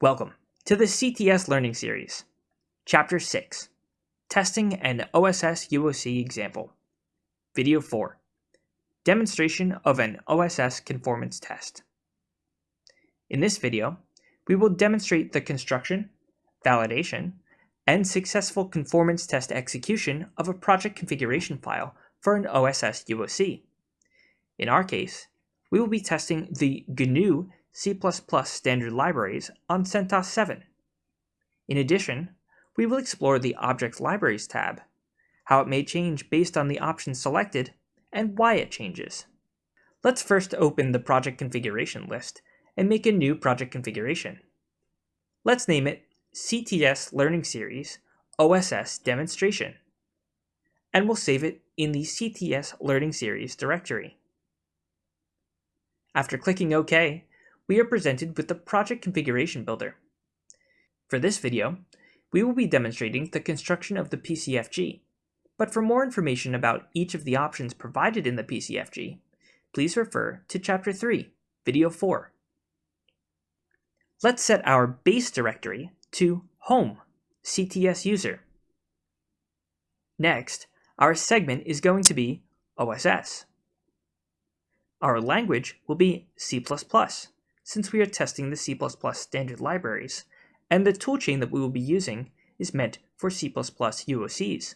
Welcome to the CTS Learning Series, Chapter 6, Testing an OSS UOC Example, Video 4, Demonstration of an OSS Conformance Test. In this video, we will demonstrate the construction, validation, and successful conformance test execution of a project configuration file for an OSS UOC. In our case, we will be testing the GNU C++ standard libraries on CentOS 7. In addition, we will explore the Object Libraries tab, how it may change based on the options selected, and why it changes. Let's first open the project configuration list and make a new project configuration. Let's name it CTS Learning Series OSS Demonstration, and we'll save it in the CTS Learning Series directory. After clicking OK, we are presented with the Project Configuration Builder. For this video, we will be demonstrating the construction of the PCFG, but for more information about each of the options provided in the PCFG, please refer to Chapter 3, Video 4. Let's set our base directory to Home, CTS User. Next, our segment is going to be OSS. Our language will be C++, since we are testing the C++ standard libraries, and the toolchain that we will be using is meant for C++ UOCs.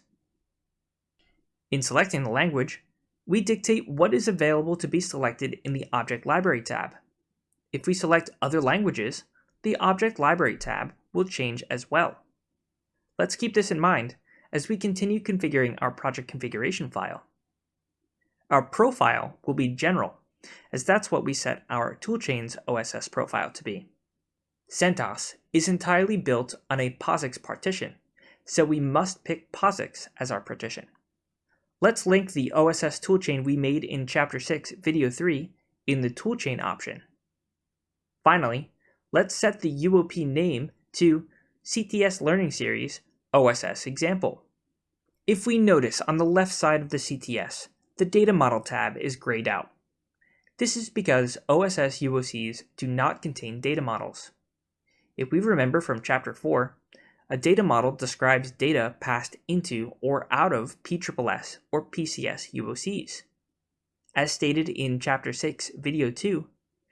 In selecting the language, we dictate what is available to be selected in the Object Library tab. If we select other languages, the Object Library tab will change as well. Let's keep this in mind as we continue configuring our project configuration file. Our profile will be general as that's what we set our toolchain's OSS profile to be. CentOS is entirely built on a POSIX partition, so we must pick POSIX as our partition. Let's link the OSS toolchain we made in Chapter 6, Video 3 in the toolchain option. Finally, let's set the UOP name to CTS Learning Series OSS Example. If we notice on the left side of the CTS, the Data Model tab is grayed out. This is because OSS UOCs do not contain data models. If we remember from Chapter 4, a data model describes data passed into or out of PSSS or PCS UOCs. As stated in Chapter 6, Video 2,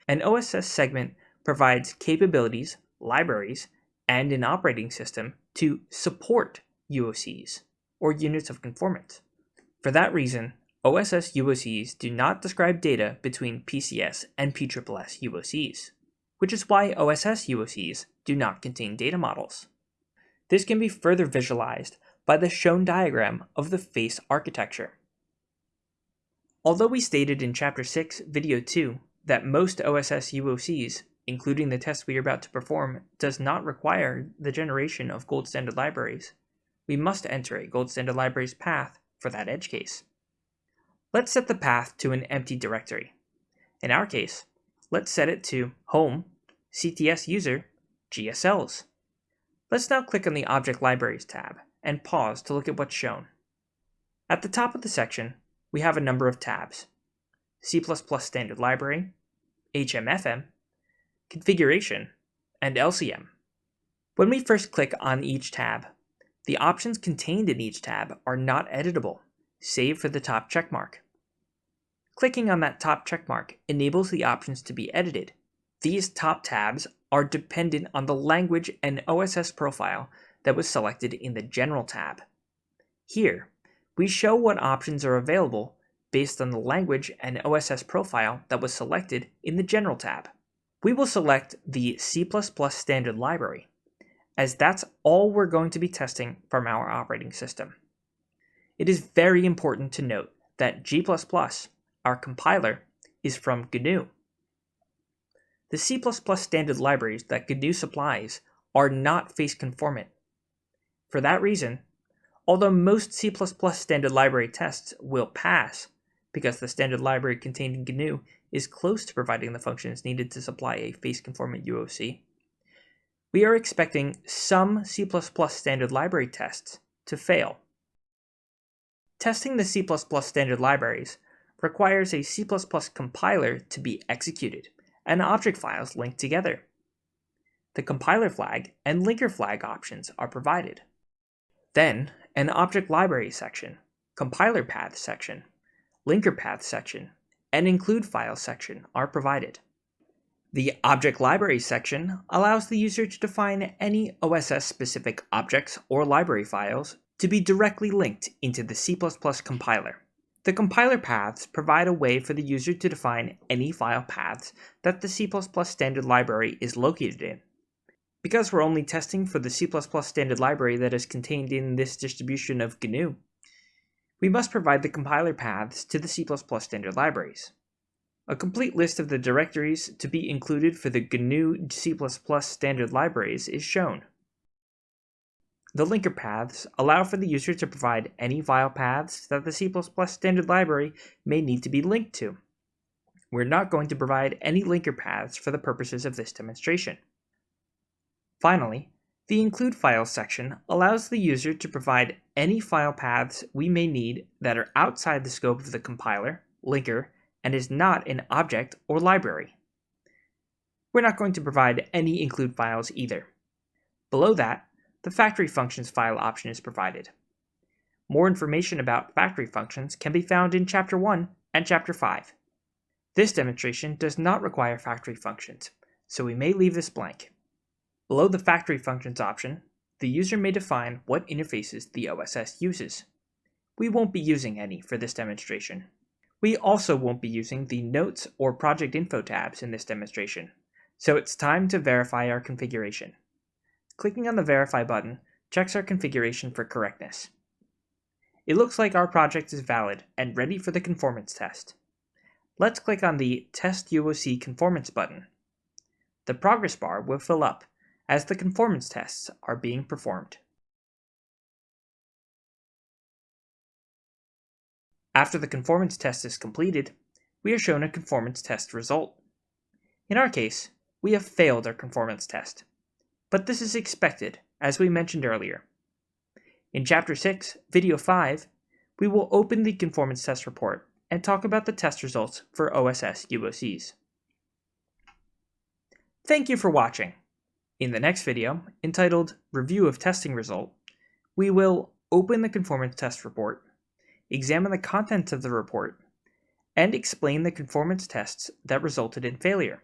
an OSS segment provides capabilities, libraries, and an operating system to support UOCs, or units of conformance. For that reason, OSS UOCs do not describe data between PCS and PSSS UOCs, which is why OSS UOCs do not contain data models. This can be further visualized by the shown diagram of the face architecture. Although we stated in Chapter 6, Video 2, that most OSS UOCs, including the test we are about to perform, does not require the generation of gold standard libraries, we must enter a gold standard libraries path for that edge case. Let's set the path to an empty directory. In our case, let's set it to home, CTS user, GSLs. Let's now click on the Object Libraries tab and pause to look at what's shown. At the top of the section, we have a number of tabs. C++ Standard Library, HMFM, Configuration, and LCM. When we first click on each tab, the options contained in each tab are not editable save for the top checkmark. Clicking on that top checkmark enables the options to be edited. These top tabs are dependent on the language and OSS profile that was selected in the General tab. Here, we show what options are available based on the language and OSS profile that was selected in the General tab. We will select the C++ standard library, as that's all we're going to be testing from our operating system. It is very important to note that G++, our compiler, is from GNU. The C++ standard libraries that GNU supplies are not face conformant. For that reason, although most C++ standard library tests will pass, because the standard library contained in GNU is close to providing the functions needed to supply a face conformant UOC, we are expecting some C++ standard library tests to fail. Testing the C++ standard libraries requires a C++ compiler to be executed and object files linked together. the compiler flag and linker flag options are provided. Then, an object library section, compiler path section, linker path section, and include file section are provided. The Object Library section allows the user to define any OSS-specific objects or library files to be directly linked into the C++ compiler. The compiler paths provide a way for the user to define any file paths that the C++ standard library is located in. Because we're only testing for the C++ standard library that is contained in this distribution of GNU, we must provide the compiler paths to the C++ standard libraries. A complete list of the directories to be included for the GNU C++ standard libraries is shown. The linker paths allow for the user to provide any file paths that the C++ standard library may need to be linked to. We're not going to provide any linker paths for the purposes of this demonstration. Finally, the include files section allows the user to provide any file paths we may need that are outside the scope of the compiler, linker, and is not an object or library. We're not going to provide any include files either. Below that, the factory functions file option is provided. More information about factory functions can be found in Chapter 1 and Chapter 5. This demonstration does not require factory functions, so we may leave this blank. Below the factory functions option, the user may define what interfaces the OSS uses. We won't be using any for this demonstration. We also won't be using the Notes or Project Info tabs in this demonstration, so it's time to verify our configuration. Clicking on the Verify button checks our configuration for correctness. It looks like our project is valid and ready for the conformance test. Let's click on the Test UOC Conformance button. The progress bar will fill up as the conformance tests are being performed. After the conformance test is completed, we are shown a conformance test result. In our case, we have failed our conformance test. But this is expected, as we mentioned earlier. In Chapter 6, Video 5, we will open the conformance test report and talk about the test results for OSS UOCs. Thank you for watching. In the next video, entitled Review of Testing Result, we will open the conformance test report examine the contents of the report, and explain the conformance tests that resulted in failure.